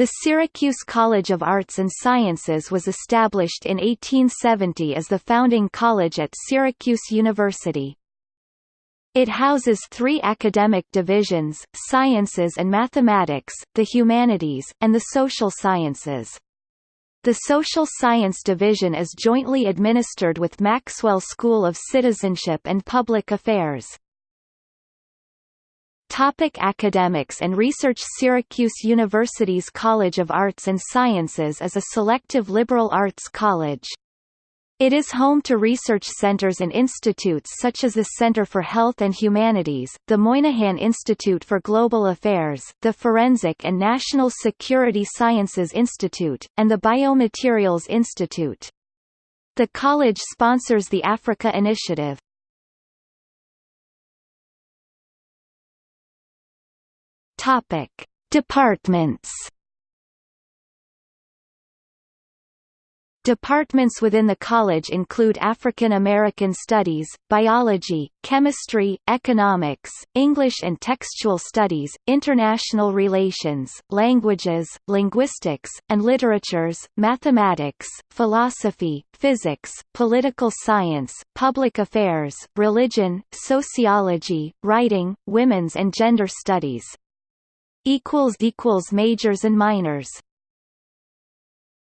The Syracuse College of Arts and Sciences was established in 1870 as the founding college at Syracuse University. It houses three academic divisions, sciences and mathematics, the humanities, and the social sciences. The Social Science Division is jointly administered with Maxwell School of Citizenship and Public Affairs. Topic academics and research Syracuse University's College of Arts and Sciences is a selective liberal arts college. It is home to research centers and institutes such as the Center for Health and Humanities, the Moynihan Institute for Global Affairs, the Forensic and National Security Sciences Institute, and the Biomaterials Institute. The college sponsors the Africa Initiative. Topic: Departments. Departments within the college include African American Studies, Biology, Chemistry, Economics, English and Textual Studies, International Relations, Languages, Linguistics, and Literatures, Mathematics, Philosophy, Physics, Political Science, Public Affairs, Religion, Sociology, Writing, Women's and Gender Studies, equals equals majors and minors